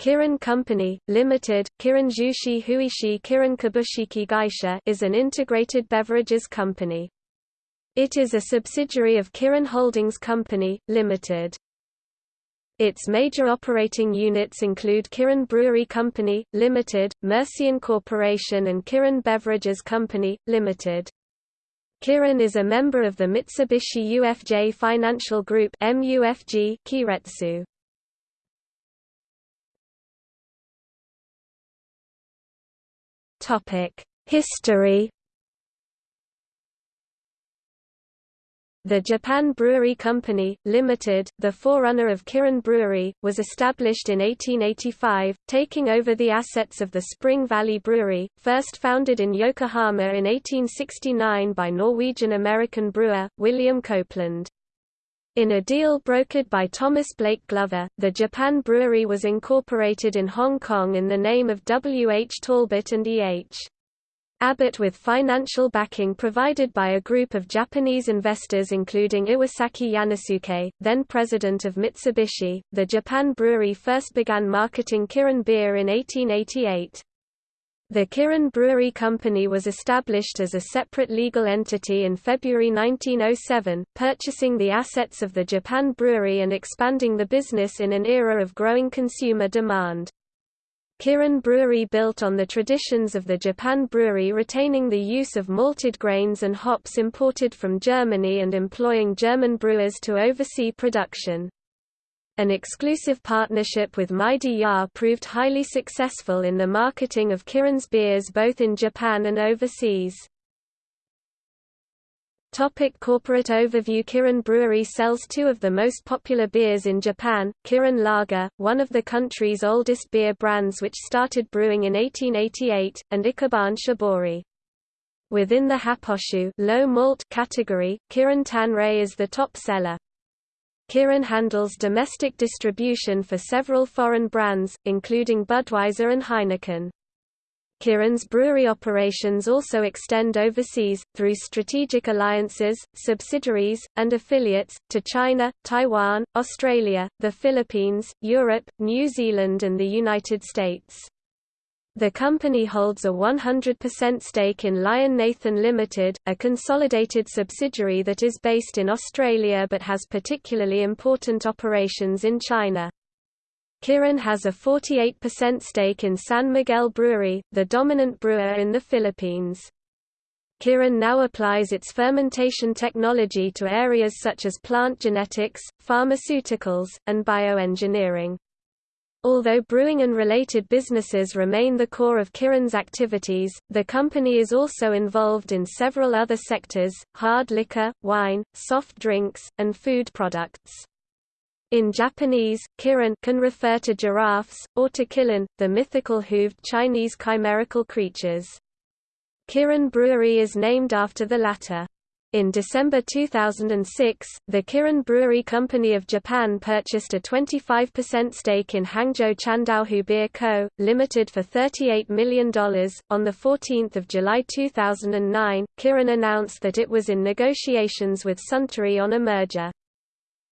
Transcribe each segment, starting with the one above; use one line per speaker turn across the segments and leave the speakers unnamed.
Kirin Company, Limited, Kirin Jushi Huishi Kirin Kabushiki Gaisha is an integrated beverages company. It is a subsidiary of Kirin Holdings Company, Limited. Its major operating units include Kirin Brewery Company, Limited, Mercian Corporation and Kirin Beverages Company, Limited. Kirin is a member of the Mitsubishi UFJ Financial Group MUFG Keiretsu. History The Japan Brewery Company, Limited, the forerunner of Kirin Brewery, was established in 1885, taking over the assets of the Spring Valley Brewery, first founded in Yokohama in 1869 by Norwegian-American brewer, William Copeland. In a deal brokered by Thomas Blake Glover, the Japan Brewery was incorporated in Hong Kong in the name of W. H. Talbot and E. H. Abbott with financial backing provided by a group of Japanese investors including Iwasaki Yanosuke, then president of Mitsubishi. The Japan brewery first began marketing Kirin beer in 1888. The Kirin Brewery Company was established as a separate legal entity in February 1907, purchasing the assets of the Japan Brewery and expanding the business in an era of growing consumer demand. Kirin Brewery built on the traditions of the Japan Brewery retaining the use of malted grains and hops imported from Germany and employing German brewers to oversee production. An exclusive partnership with Meidi-ya proved highly successful in the marketing of Kirin's beers both in Japan and overseas. Topic corporate overview Kirin Brewery sells two of the most popular beers in Japan, Kirin Lager, one of the country's oldest beer brands which started brewing in 1888, and Ichiban Shibori. Within the Haposhu low malt category, Kirin Tanrei is the top seller. Kirin handles domestic distribution for several foreign brands, including Budweiser and Heineken. Kirin's brewery operations also extend overseas, through strategic alliances, subsidiaries, and affiliates, to China, Taiwan, Australia, the Philippines, Europe, New Zealand and the United States. The company holds a 100% stake in Lion Nathan Limited, a consolidated subsidiary that is based in Australia but has particularly important operations in China. Kirin has a 48% stake in San Miguel Brewery, the dominant brewer in the Philippines. Kirin now applies its fermentation technology to areas such as plant genetics, pharmaceuticals, and bioengineering. Although brewing and related businesses remain the core of Kirin's activities, the company is also involved in several other sectors, hard liquor, wine, soft drinks, and food products. In Japanese, kirin can refer to giraffes, or to kirin, the mythical hooved Chinese chimerical creatures. Kirin Brewery is named after the latter. In December 2006, the Kirin Brewery Company of Japan purchased a 25% stake in Hangzhou Qiandaohu Beer Co., Limited for $38 million. On 14 July 2009, Kirin announced that it was in negotiations with Suntory on a merger.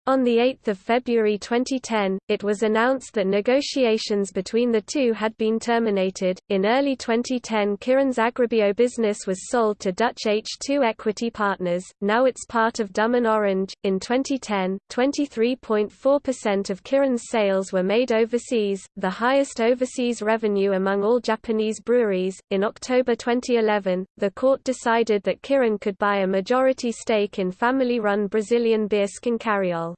On 8 February 2010, it was announced that negotiations between the two had been terminated. In early 2010, Kirin's Agribio business was sold to Dutch H2 Equity Partners, now it's part of Dümmen Orange. In 2010, 23.4% of Kirin's sales were made overseas, the highest overseas revenue among all Japanese breweries. In October 2011, the court decided that Kirin could buy a majority stake in family run Brazilian beer Schincariol.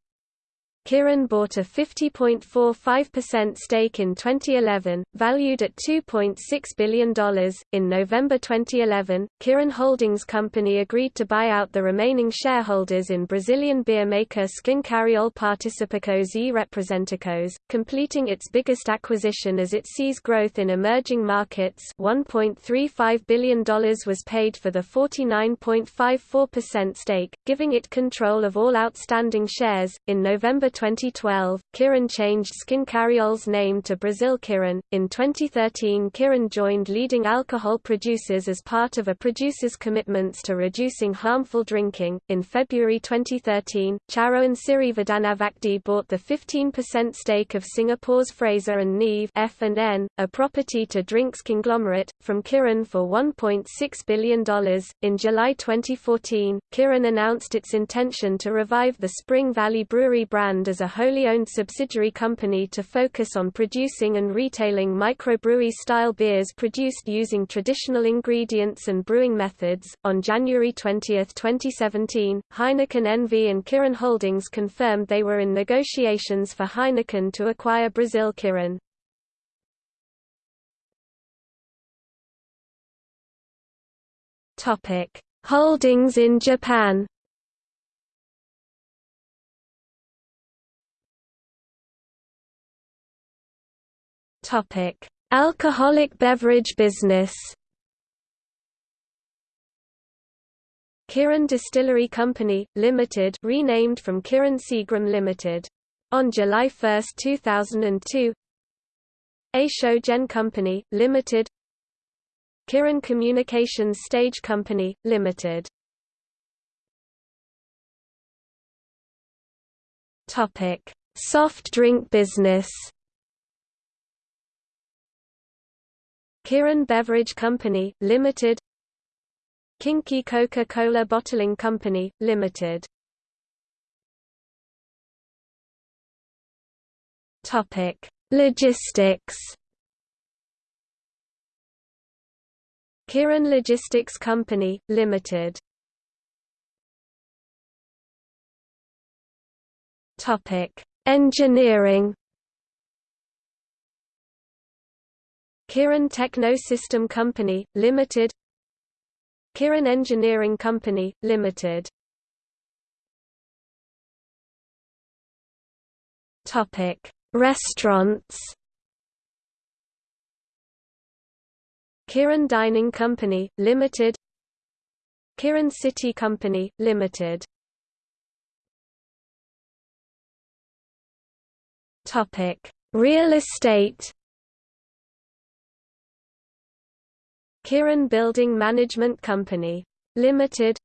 Kirin bought a 50.45% stake in 2011, valued at $2.6 billion. In November 2011, Kirin Holdings Company agreed to buy out the remaining shareholders in Brazilian beer maker Schincariol Participacos e Representicos, completing its biggest acquisition as it sees growth in emerging markets. $1.35 billion was paid for the 49.54% stake, giving it control of all outstanding shares. In November 2012, Kirin changed Schincariol's name to Brazil Kirin. In 2013, Kirin joined leading alcohol producers as part of a producer's commitments to reducing harmful drinking. In February 2013, Charoen Sirivardhanabhakdi bought the 15% stake of Singapore's Fraser and Neave F&N, a property-to drinks conglomerate, from Kirin for $1.6 billion. In July 2014, Kirin announced its intention to revive the Spring Valley Brewery brand as a wholly owned subsidiary company to focus on producing and retailing microbrewery-style beers produced using traditional ingredients and brewing methods. On January 20, 2017, Heineken NV and Kirin Holdings confirmed they were in negotiations for Heineken to acquire Brazil Kirin. Topic: Holdings in Japan. Topic: Alcoholic beverage business. Kirin Distillery Company, Limited renamed from Kirin Seagram Limited. On July 1, 2002 Eisho Gen Company, Limited. Kirin Communications Stage Company, Limited. Topic: Soft drink business Kirin Beverage Company, Limited. Kinki Coca-Cola Bottling Company, Limited. Logistics. Kirin Logistics Company, Limited. Engineering Kirin Techno-System Company, Limited. Kirin Engineering Company, Limited. Topic: Restaurants. Kirin Dining Company, Limited. Kirin City Company, Limited. Topic: Real estate Kirin Building Management Company. Limited.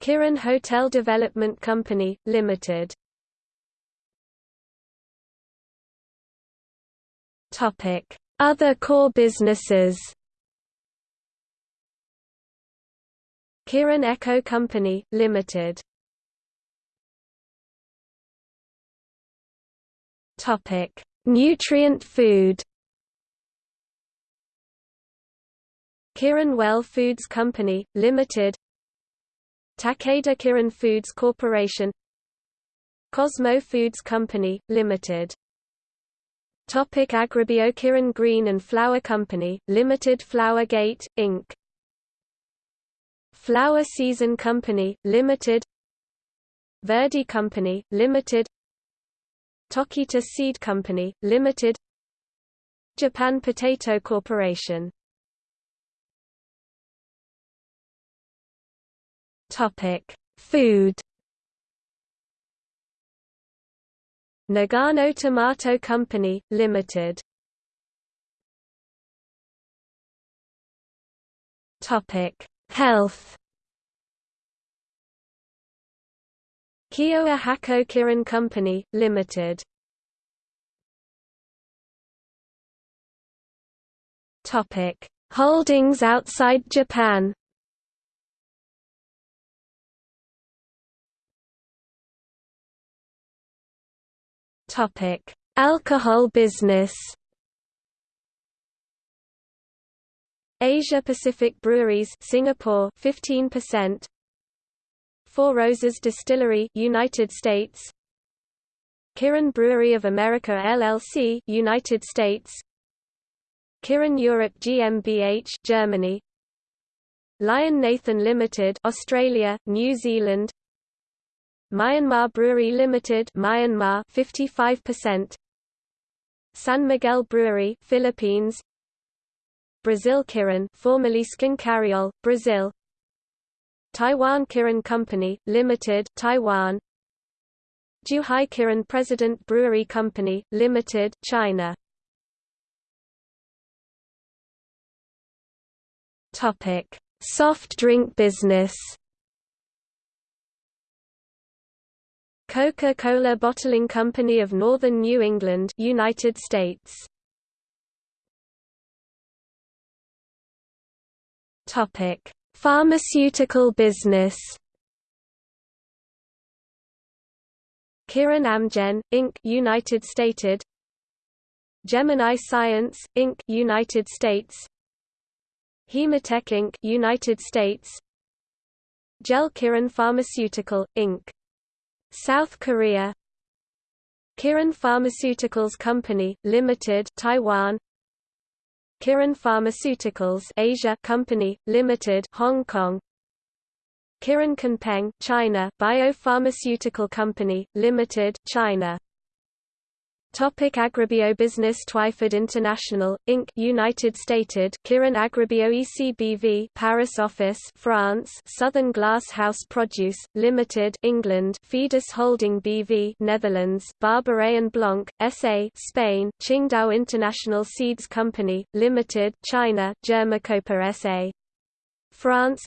Kirin Hotel Development Company, Limited. Other core businesses. Kirin Eco Company, Limited. Nutrient food Kirin Well Foods Company, Limited Takeda Kirin Foods Corporation Cosmo Foods Company, Limited. Topic Agribio Kirin Green and Flower Company, Limited Flower Gate, Inc. Flower Season Company, Limited. Verdi Company, Limited. Tokita Seed Company, Limited. Japan Potato Corporation Topic: Food. Nagano Tomato Company, Limited. Topic: Health. Kyowa Kirin Company, Limited. Topic: Holdings outside Japan. Topic: Alcohol business. Asia Pacific Breweries Singapore 15% Four Roses Distillery United States. Kirin Brewery of America LLC United States. Kirin Europe GmbH Germany. Lion Nathan Limited Australia New Zealand Myanmar Brewery Limited Myanmar 55% San Miguel Brewery Philippines Brazil Kirin formerly Schincariol Brazil Taiwan Kirin Company Limited Taiwan Zhuhai Kirin President Brewery Company, Limited, China. Topic: Soft drink business. Coca-Cola Bottling Company of Northern New England, United States. Topic: Pharmaceutical business. Kirin Amgen, Inc. United Stated Gemini Science, Inc. United States Hematech Inc. United States Jeil Pharmaceutical, Inc. South Korea Kirin Pharmaceuticals Company, Limited Taiwan Kirin Pharmaceuticals Asia Company, Limited Hong Kong Kirin Kunpeng, China Biopharmaceutical Company, Limited, China. Topic Agribio Business Twyford International, Inc. United Stated Kirin Agribio ECBV Paris Office France Southern Glass House Produce, Limited England Fidus Holding BV Netherlands Barberet and Blanc, SA Spain Qingdao International Seeds Company, Limited China Germicopa SA France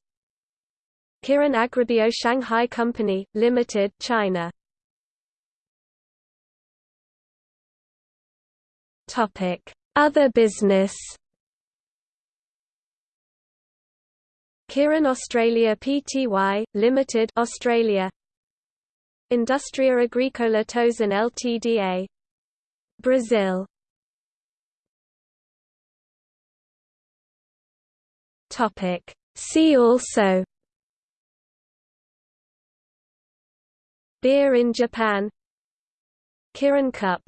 Kirin Agribio Shanghai Company, Limited, China. Other business. Kirin Australia Pty Limited, Australia. Industria Agricola Tozan Ltda. Brazil. Topic: See also Beer in Japan Kirin Cup